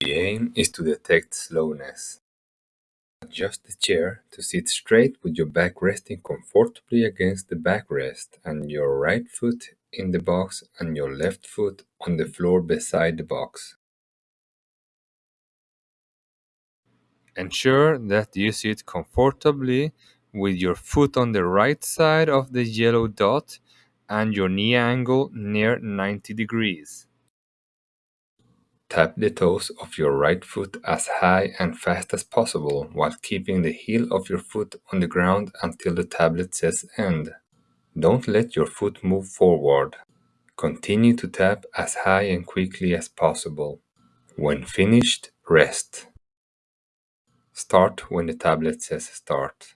The aim is to detect slowness. Adjust the chair to sit straight with your back resting comfortably against the backrest and your right foot in the box and your left foot on the floor beside the box. Ensure that you sit comfortably with your foot on the right side of the yellow dot and your knee angle near 90 degrees. Tap the toes of your right foot as high and fast as possible while keeping the heel of your foot on the ground until the tablet says end. Don't let your foot move forward. Continue to tap as high and quickly as possible. When finished, rest. Start when the tablet says start.